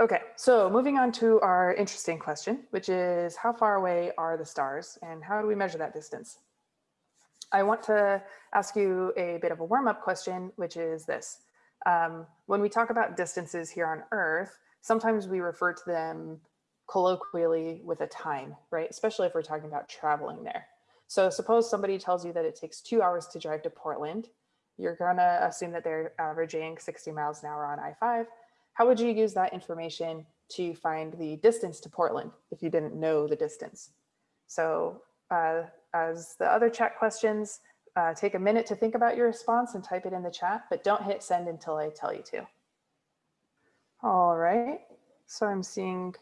Okay, so moving on to our interesting question, which is how far away are the stars and how do we measure that distance? I want to ask you a bit of a warm-up question, which is this. Um, when we talk about distances here on Earth, sometimes we refer to them colloquially with a time, right? Especially if we're talking about traveling there. So suppose somebody tells you that it takes two hours to drive to Portland. You're gonna assume that they're averaging 60 miles an hour on I-5. How would you use that information to find the distance to Portland if you didn't know the distance? So uh, as the other chat questions, uh, take a minute to think about your response and type it in the chat, but don't hit send until I tell you to. All right, so I'm seeing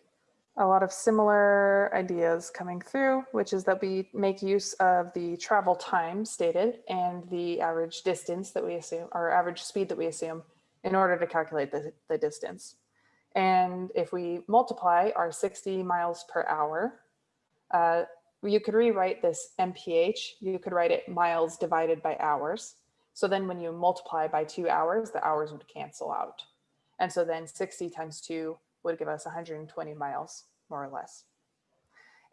a lot of similar ideas coming through, which is that we make use of the travel time stated and the average distance that we assume, or average speed that we assume in order to calculate the, the distance. And if we multiply our 60 miles per hour, uh, you could rewrite this MPH, you could write it miles divided by hours. So then when you multiply by two hours, the hours would cancel out. And so then 60 times two would give us 120 miles, more or less.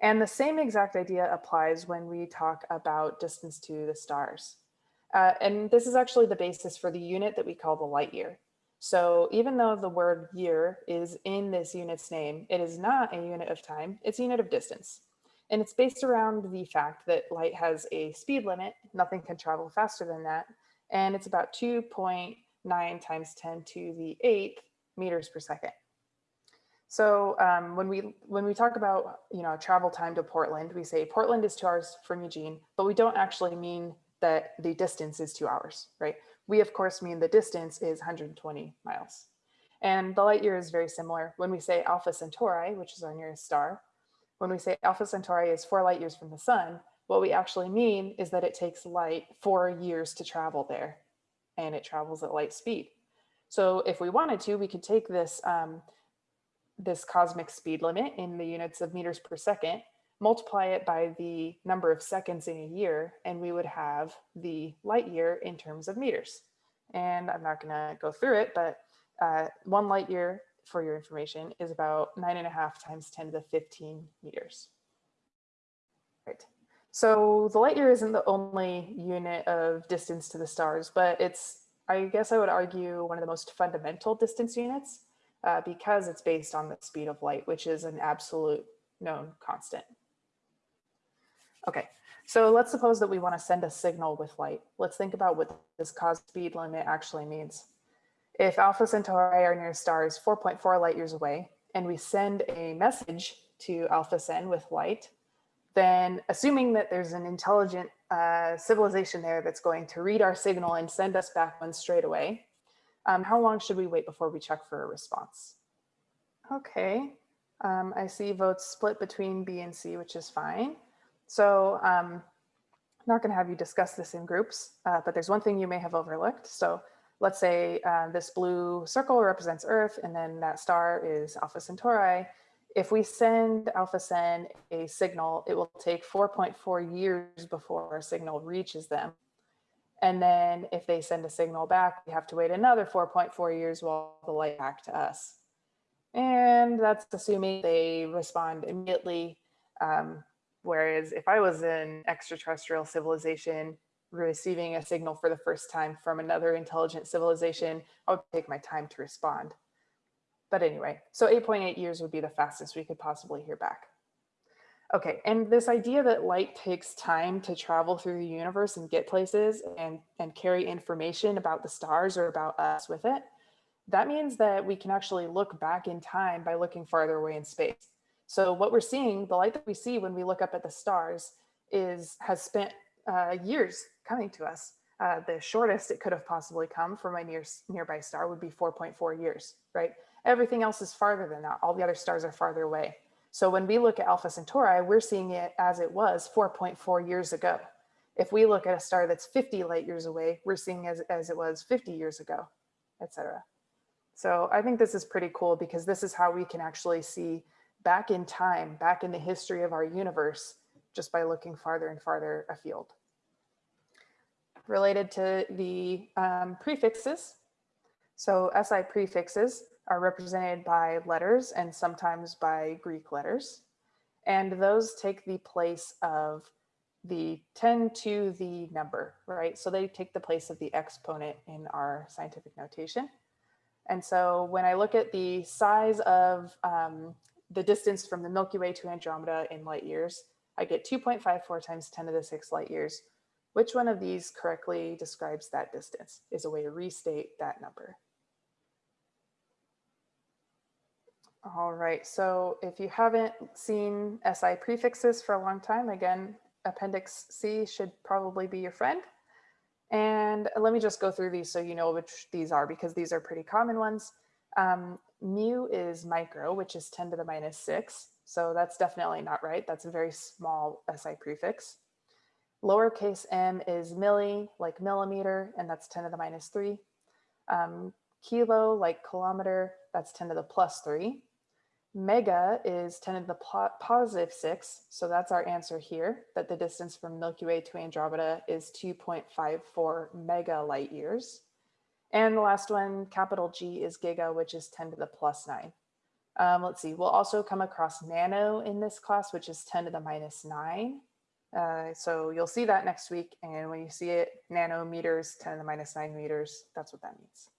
And the same exact idea applies when we talk about distance to the stars. Uh, and this is actually the basis for the unit that we call the light year. So even though the word year is in this unit's name, it is not a unit of time, it's a unit of distance. And it's based around the fact that light has a speed limit, nothing can travel faster than that, and it's about 2.9 times 10 to the eighth meters per second. So um, when we when we talk about you know travel time to Portland, we say Portland is two hours from Eugene, but we don't actually mean that the distance is two hours, right? We of course mean the distance is 120 miles. And the light year is very similar. When we say Alpha Centauri, which is our nearest star, when we say Alpha Centauri is four light years from the sun, what we actually mean is that it takes light four years to travel there and it travels at light speed. So if we wanted to, we could take this um, this cosmic speed limit in the units of meters per second, multiply it by the number of seconds in a year, and we would have the light year in terms of meters. And I'm not gonna go through it, but uh, one light year for your information is about nine and a half times 10 to the 15 meters. Right. So the light year isn't the only unit of distance to the stars, but it's, I guess I would argue, one of the most fundamental distance units uh, because it's based on the speed of light, which is an absolute known constant. Okay, so let's suppose that we want to send a signal with light. Let's think about what this cause speed limit actually means. If Alpha Centauri, our nearest star, is 4.4 light years away, and we send a message to Alpha Cen with light, then assuming that there's an intelligent uh, civilization there that's going to read our signal and send us back one straight away, um, how long should we wait before we check for a response? Okay, um, I see votes split between B and C, which is fine. So um, I'm not going to have you discuss this in groups, uh, but there's one thing you may have overlooked. So let's say uh, this blue circle represents Earth, and then that star is Alpha Centauri. If we send Alpha Cen a signal, it will take 4.4 years before a signal reaches them. And then if they send a signal back, we have to wait another 4.4 years while the light back to us. And that's assuming they respond immediately. Um, whereas if I was an extraterrestrial civilization receiving a signal for the first time from another intelligent civilization, I would take my time to respond. But anyway, so 8.8 years would be the fastest we could possibly hear back. Okay, and this idea that light takes time to travel through the universe and get places and, and carry information about the stars or about us with it, that means that we can actually look back in time by looking farther away in space. So what we're seeing, the light that we see when we look up at the stars is has spent uh, years coming to us. Uh, the shortest it could have possibly come from a near, nearby star would be 4.4 years, right? Everything else is farther than that. All the other stars are farther away. So when we look at Alpha Centauri, we're seeing it as it was 4.4 years ago. If we look at a star that's 50 light years away, we're seeing as, as it was 50 years ago, etc. So I think this is pretty cool because this is how we can actually see back in time, back in the history of our universe, just by looking farther and farther afield. Related to the um, prefixes, so SI prefixes are represented by letters and sometimes by Greek letters. And those take the place of the 10 to the number, right? So they take the place of the exponent in our scientific notation. And so when I look at the size of um, the distance from the Milky Way to Andromeda in light years, I get 2.54 times 10 to the 6 light years. Which one of these correctly describes that distance is a way to restate that number. All right, so if you haven't seen SI prefixes for a long time, again, Appendix C should probably be your friend. And let me just go through these so you know which these are because these are pretty common ones. Um, mu is micro, which is 10 to the minus 6. So that's definitely not right. That's a very small SI prefix. Lowercase m is milli, like millimeter, and that's 10 to the minus 3. Um, kilo, like kilometer, that's 10 to the plus 3. Mega is 10 to the positive 6, so that's our answer here, that the distance from Milky Way to Andromeda is 2.54 mega light years. And the last one, capital G, is giga, which is 10 to the plus 9. Um, let's see, we'll also come across nano in this class, which is 10 to the minus 9. Uh, so you'll see that next week, and when you see it, nanometers, 10 to the minus 9 meters, that's what that means.